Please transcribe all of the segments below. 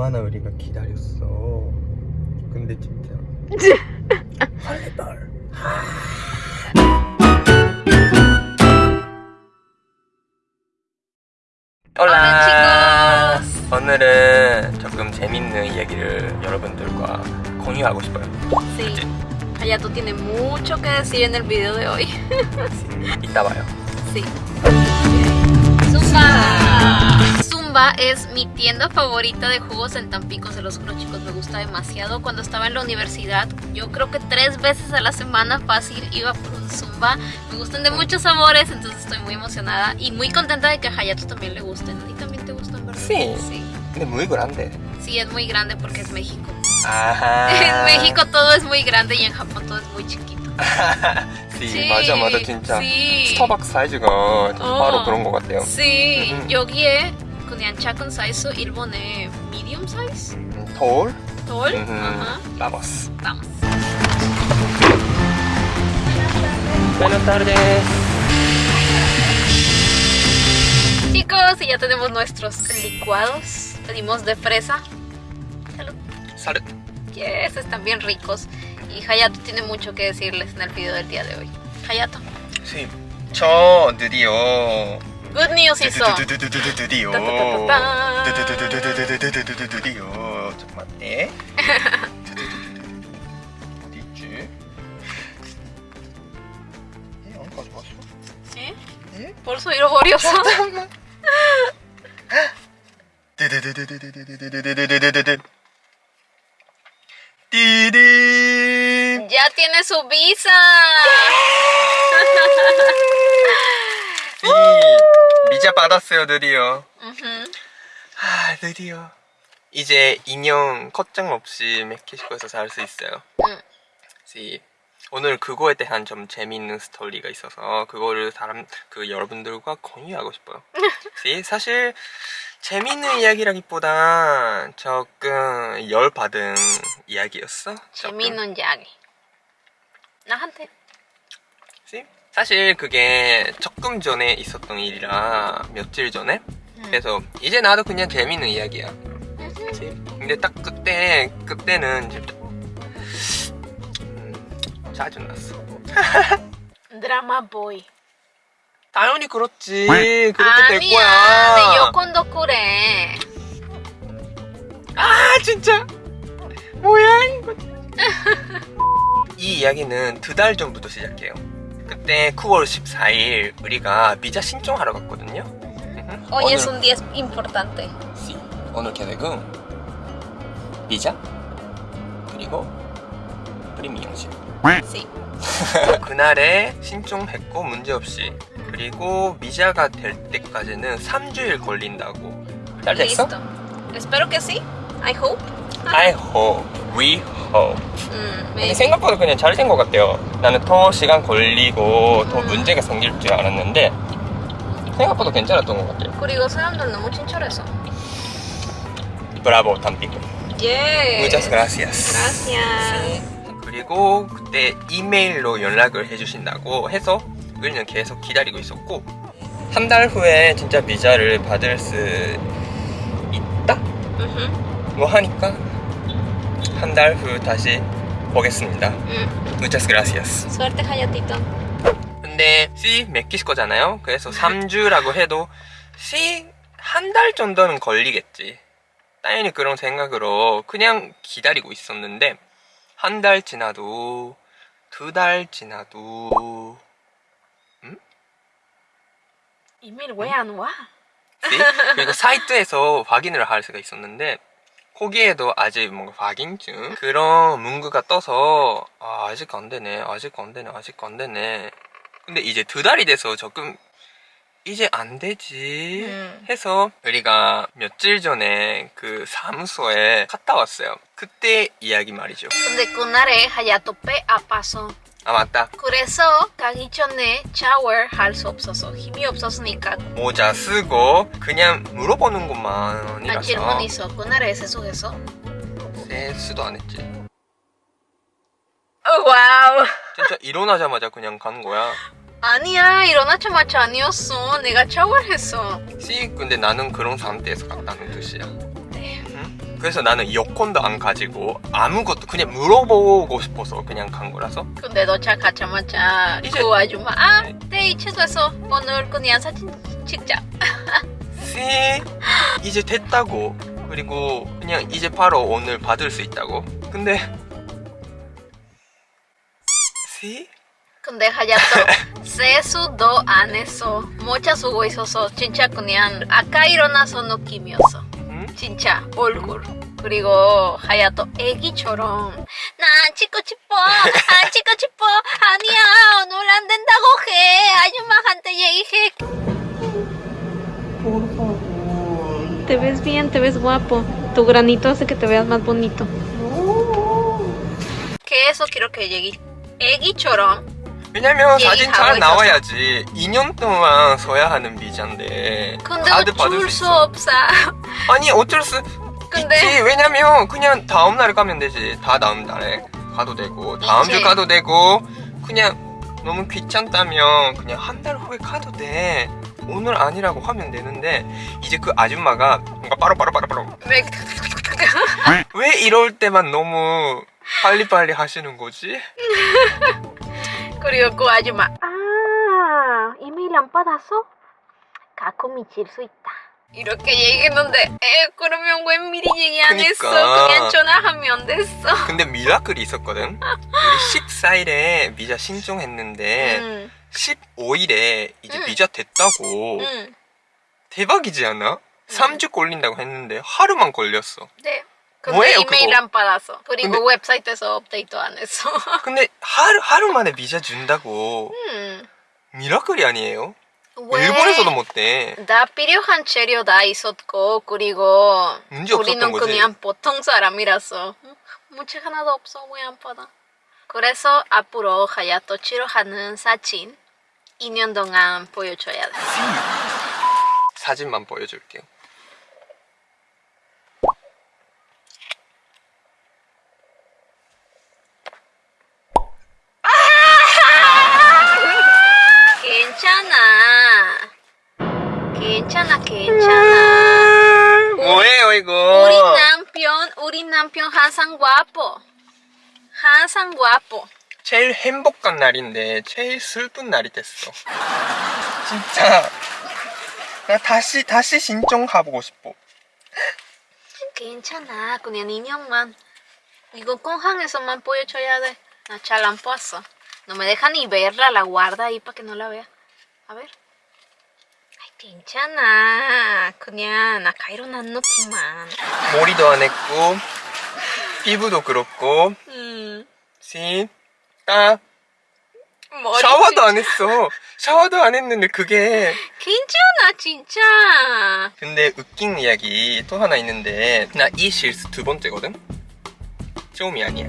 얼마나 우리가 기다렸어. 근데 진짜 할래벌. 올라. 오늘은 조금 재밌는 이야기를 여러분들과 공유하고 싶어요. Sí. Hayato tiene mucho que decir en el video de hoy. 이따 봐요. Sí. Zumba. Zumba es mi tienda favorita de jugos en Tampico, se los juro chicos, me gusta demasiado. Cuando estaba en la universidad, yo creo que tres veces a la semana fácil iba por un Zumba. Me gustan de muchos sabores, entonces estoy muy emocionada y muy contenta de que a Hayato también le gusten. ¿A ti también te gustan, verdad? Sí. Sí, 근데 muy grande. Sí, es muy grande porque es México. 아하. En México todo es muy grande y en Japón todo es muy chiquito. sí, Sí, 맞아 맞아 진짜. sí. 스타벅스 사이즈가 진짜 어. 바로 그런 것 같아요. Sí, 음. 여기에 그냥 작은 사이즈 일본의 medium size? 음, 톨. 돌? 음흠. Ajá. Vamos. Vamos. Buenas tardes. Chicos, y ya tenemos nuestros licuados. Pedimos de fresa. Salud. Salud. Yes, están bien ricos. Y Hayato tiene mucho que decirles en el video del día de hoy. Hayato. sí. 저 드디어 good news 있어. 드디어. 드디어. 잠깐만요. 어디지? 예, 안 가져갔어? 예? 예? 벌써 잃어버렸어. 잠깐만. ¡Ya tiene su visa! 이 미자 받았어요 드디어. 아 드디어 이제 2년 걱정 없이 멕시코에서 살 수 있어요 응. 시 오늘 그거에 대한 좀 재미있는 스토리가 있어서 그거를 사람 그 여러분들과 공유하고 싶어요. 시 사실 재미있는 이야기라기보다 조금 열 받은 이야기였어. 재미있는 이야기. 나한테. 시 사실 그게 조금 전에 있었던 일이라 며칠 전에 그래서 이제 나도 그냥 재미있는 이야기야. 시 근데 딱 그때 그때는 진짜 음, 짜증났어. 드라마 보이. 당연히 그렇지. 그렇게 될 아니야. 거야. 내 여권도 그래. 아 진짜. 뭐야 이거. 이 이야기는 두 달 전부터 시작해요. 그때 9월 14일 우리가 비자 신청하러 갔거든요. Hoy es un día importante. 시. 오늘 계획은 비자 그리고 프리미엄십. Sí. 그날에 신청했고 문제없이 그리고 비자가 될 때까지는 3주일 걸린다고 잘 됐어? Listo. Espero que sí. I hope. I hope, we hope 음, 근데. 생각보다 그냥 잘된 것 같아요 나는 더 시간 걸리고 더 음. 문제가 생길 줄 알았는데 생각보다 괜찮았던 것 같아요 그리고 사람들 너무 친절해서. 브라보 tampico 예. muchas gracias Gracias. 그리고 그때 이메일로 연락을 해주신다고 해서 우리는 계속 기다리고 있었고 한 달 후에 진짜 비자를 받을 수 있다? 뭐 하니까 한 달 후 다시 보겠습니다. Mm. muchas gracias. Suerte, Hayatito. 근데 C 멕시코잖아요. 그래서 3주라고 해도 C 한 달 정도는 걸리겠지. 당연히 그런 생각으로 그냥 기다리고 있었는데 한 달 지나도 두 달 지나도 이메일 왜 안 와? 그리고 사이트에서 확인을 할 수가 있었는데 거기에도 아직 뭔가 확인증 그런 문구가 떠서 아, 아직 안 되네 아직 안 되네 아직 안 되네. 근데 이제 두 달이 돼서 조금 이제 안 되지 음. 해서 우리가 며칠 전에 그 사무소에 갔다 왔어요. 그때 이야기 말이죠. 근데 그날에 하야토 배 아파서 아 맞다. 그래서 가기 전에 샤워 할수 없어서 힘이 없었으니까 모자 쓰고 그냥 물어보는 난 것만이라서. 질문 있어. 그날에 세수했어? 세수도 안 했지. 어, wow. 진짜 일어나자마자 그냥 간 거야? 아니야 일어나자마자 아니었어. 내가 샤워했어. 씨 근데 나는 그런 상태에서 갔다는 뜻이야? 그래서 나는 여권도 안 가지고 아무것도 그냥 물어보고 싶어서 그냥 간 거라서. 근데 도착하자마자 이제- 그 아줌마 아, 네. 네 취소했어. 오늘 그냥 사진 찍자. 씨 이제 됐다고. 그리고 그냥 이제 바로 오늘 받을 수 있다고. 근데 씨? 근데 하야토 세수도 안 했어. 모자 쓰고 있어서 진짜 그냥 아까 일어나서 느낌이었어. 응? 진짜 얼굴 그리고 하야토 애기처럼 나 찍고 싶어 안 찍고 싶어 아니야 오늘 안 된다고 해 아줌마한테 얘기해 Te ves bien, te ves guapo. Tu granito hace que te veas más bonito. 계속 이렇게 얘기 애기처럼 왜냐면 얘기하고 사진 잘 있어서. 나와야지. 2년 동안 써야 하는 비자인데. 근데 줄수수 없어 아니 어쩔 수 근데- 있지. 왜냐면 그냥 다음 날에 가면 되지. 다 다음 날에 가도 되고 다음 이제- 주 가도 되고 그냥 너무 귀찮다면 그냥 한 달 후에 가도 돼. 오늘 아니라고 하면 되는데 이제 그 아줌마가 뭔가 빠로빠로빠로빠로. 왜 왜 이럴 때만 너무 빨리빨리 하시는 거지? 그리고 그 아줌마 아 이메일 안 받았어? 갖고 미칠 수 있다 이렇게 얘기했는데 에 그러면 왜 미리 얘기 안 했어 그니까. 그냥 전화하면 됐어 근데 미라클이 있었거든 우리 14일에 비자 신청했는데 응, 15일에 이제 응. 비자 됐다고 응. 대박이지 않아? 3주 걸린다고 했는데 하루만 걸렸어 네 근데 뭐예요, 이메일 그거? 안 받았어 그리고 근데- 웹사이트에서 업데이트 안 했어 근데 하루, 하루 만에 비자 준다고. 음. 미라클이 아니에요? 왜? 일본에서도 못돼. 다 필요한 재료 다 있었고 그리고 우리는 거지. 그냥 보통 사람이라서. 음, 문제 하나도 없어 왜 안 받아? 그래서 앞으로 하야토 치료하는 사진 2년 동안 보여줘야 돼. 사진만 보여줄게요 괜찮아 괜찮아 괜찮아 뭐예요 이거 우리 남편 남편 항상 과포 항상 과포 제일 행복한 날인데 제일 슬픈 날이 됐어. 진짜. 나 다시 다시 신청하고 싶어. 괜찮아. 그냥 인형만. 이거 공항에서만 보여줘야 돼. 나 잘안 봤어. no me deja ni verla la guarda ahí para que no la vea. A ver. Ay 괜찮아. 그냥 아까 일어난 느낌만. 머리도 안 했고 피부도 그렇고 음 씨, 딱 머리 샤워도 안 했어. 샤워도 안 했는데 그게 괜찮아 진짜 근데 웃긴 이야기 또 하나 있는데 나 이 실수 두 번째거든. 처음이 아니야.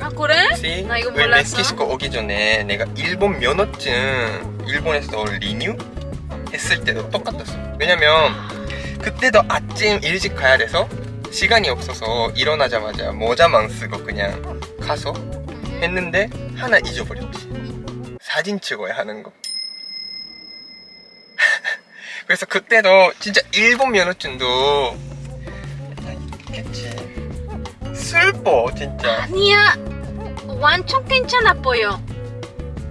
아 그래? 씨, 나 이거 왜 몰랐어 멕시코 오기 전에 내가 일본 면허증 일본에서 리뉴 했을 때도 똑같았어. 왜냐면 그때도 아침 일찍 가야 돼서 시간이 없어서 일어나자마자 모자만 쓰고 그냥 가서 했는데 하나 잊어버렸지. 사진 찍어야 하는 거. 그래서 그때도 진짜 일본 면허증도 있겠지. 슬퍼 진짜. 아니야 완전 괜찮아 보여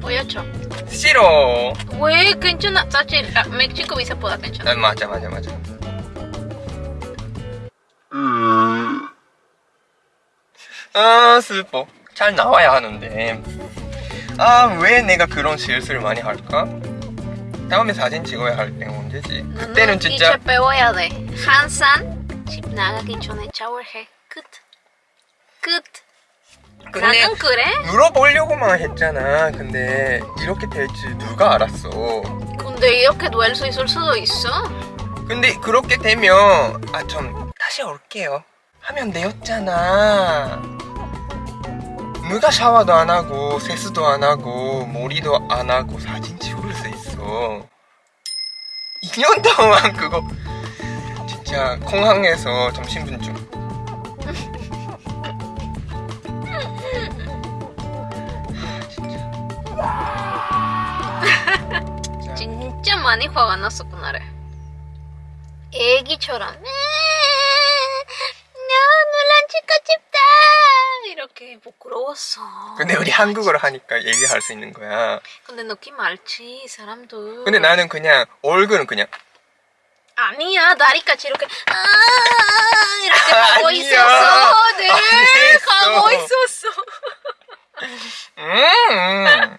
보여줘 싫어. 왜 괜찮아 사실 아, 멕시코 비자보다 괜찮아 아, 맞아 맞아 맞아. 아 슬퍼. 잘 나와야 하는데. 아 왜 내가 그런 실수를 많이 할까? 다음에 사진 찍어야 할 때는 언제지? 그때는 진짜 이제 배워야 돼 항상 집 나가기 전에 샤워해 끝 끝. 근데 나는 그래? 물어보려고만 했잖아. 근데 이렇게 될줄 누가 알았어? 근데 이렇게 될 수 있을 수도 있어 근데 그렇게 되면 아좀 다시 올게요. 하면 되었잖아. 누가 샤워도 안 하고 세수도 안 하고 머리도 안 하고 사진 찍을 수 있어. 2년 동안 그거 진짜 공항에서 점심분쯤 진짜 많이 화가 그날에 애기처럼 부끄러웠어. 근데 우리 한국어로 하니까 얘기할 수 있는 거야. 근데 느낌 알지 사람들. 근데 나는 그냥 얼굴은 그냥 아니야 다리까지 이렇게 아 이렇게 가고 아니야. 있었어. 네안 했어. 가고 있었어. 음.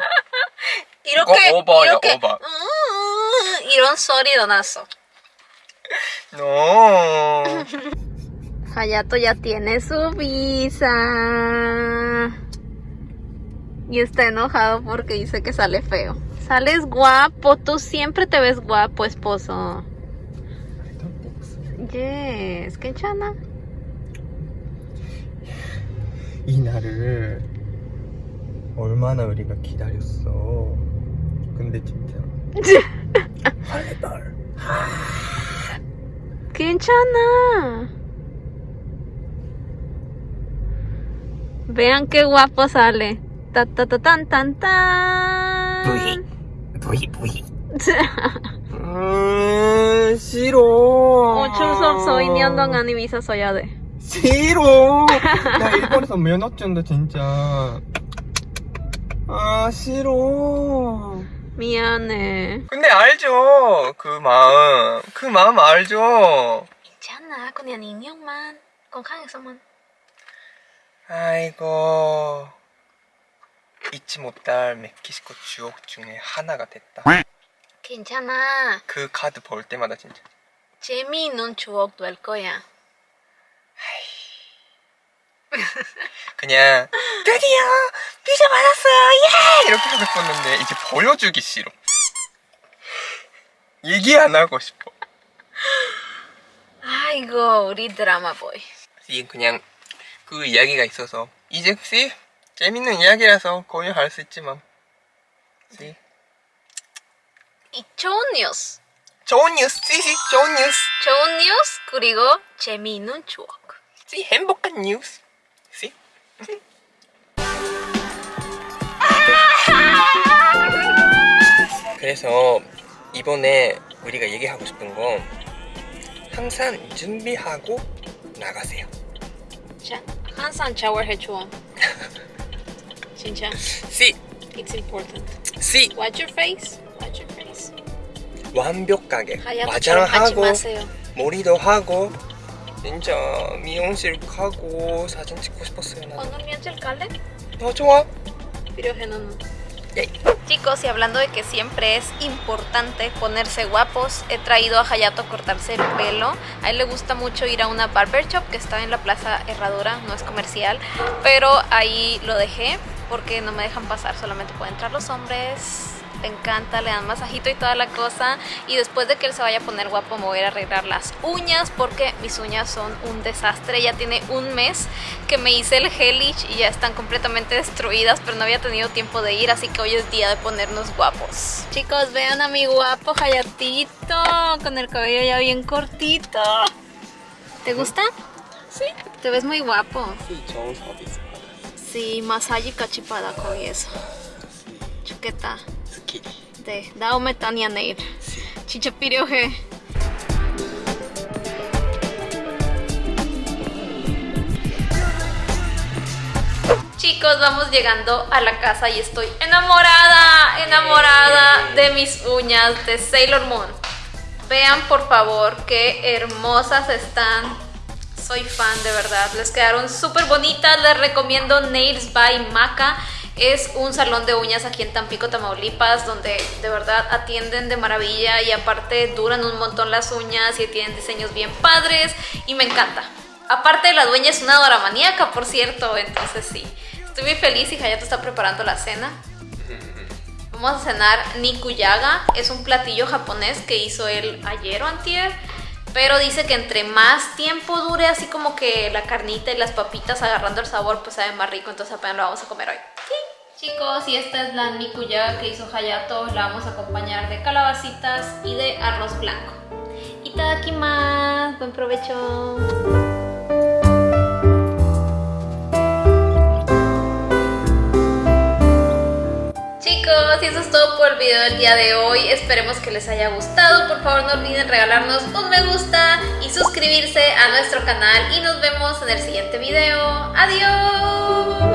이렇게 이거 오버야, 이렇게 오버. 음, 이런 소리도 났어. No. Hayato ya tiene su visa. Y está enojado porque dice que sale feo. Sales guapo, tú siempre te ves guapo, esposo. Yes, 괜찮아. 이 날을 얼마나 우리가 기다렸어. 근데 진짜 할래발. 괜찮아. Vean qué guapo sale. Ta ta ta tan tan tan. 부이 부이. 음 싫어. 어쩔 수 없어. 2년 동안 이 비자 써야 돼. 싫어. 나 일본에서 면허증도 진짜. 아 싫어. 미안해. 근데 알죠 그 마음 그 마음 알죠 괜찮아. 그냥 인형만. 건강해서만. 아이고. 잊지 못할 멕시코 추억 중에 하나가 됐다. 괜찮아. 그 카드 볼 때마다 진짜. 재미있는 추억 될 거야. 그냥 드디어 비자 받았어요. 예! 이렇게 하고 싶었는데 이제 보여주기 싫어. 얘기 안 하고 싶어. 아이고 우리 드라마 보이. 이게 그냥 그 이야기가 있어서. 이제 씨 재밌는 이야기라서 공유할 수 있지만. 씨이 좋은 뉴스. 좋은 뉴스 씨씨 좋은 뉴스. 좋은 뉴스 그리고 재미있는 추억. 씨 행복한 뉴스? 씨 그래서 이번에 우리가 얘기하고 싶은 건 항상 준비하고 나가세요 자, 항상 샤워해 줘. 진짜. 씨 It's important. 씨 Watch your face. Watch your face. 완벽하게 화장하고. 머리도 하고 진짜 미용실 가고 사진 찍고 싶었어요 나도 오늘 며칠 갈래? 어 좋아 필요해 너는. 예. Chicos, y hablando de que siempre es importante ponerse guapos, he traído a Hayato a cortarse el pelo. A él le gusta mucho ir a una barber shop que está en la Plaza Herradura, no es comercial, pero ahí lo dejé porque no me dejan pasar, solamente pueden entrar los hombres encanta, le dan masajito y toda la cosa y después de que él se vaya a poner guapo me voy a arreglar las uñas porque mis uñas son un desastre, ya tiene un mes que me hice el Hellish y ya están completamente destruidas pero no había tenido tiempo de ir así que hoy es día de ponernos guapos. Chicos vean a mi guapo Hayatito con el cabello ya bien cortito. ¿Te gusta? Sí. Te ves muy guapo. Sí, Sí, masaje cachipada con eso. Chuqueta. 스키 네, 다음에 다니야 내일. 진짜 필요해. Chicos, vamos llegando a la casa y estoy enamorada, enamorada de mis uñas de Sailor Moon. Vean por favor qué hermosas están. Soy fan de verdad, les quedaron súper bonitas. Les recomiendo Nails by Maca. Es un salón de uñas aquí en Tampico, Tamaulipas, donde de verdad atienden de maravilla y aparte duran un montón las uñas y tienen diseños bien padres y me encanta. Aparte la dueña es una doramaníaca, por cierto, entonces sí. Estoy muy feliz y Hayato está preparando la cena. Vamos a cenar nikuyaga, es un platillo japonés que hizo él ayer o antier, pero dice que entre más tiempo dure así como que la carnita y las papitas agarrando el sabor, pues sabe más rico, entonces apenas lo vamos a comer hoy. Sí. Chicos, y esta es la nikuyaga que hizo Hayato, la vamos a acompañar de calabacitas y de arroz blanco. Itadakimasu, buen provecho. Chicos, y eso es todo por el video del día de hoy. Esperemos que les haya gustado. Por favor, no olviden regalarnos un me gusta y suscribirse a nuestro canal. Y nos vemos en el siguiente video. ¡Adiós!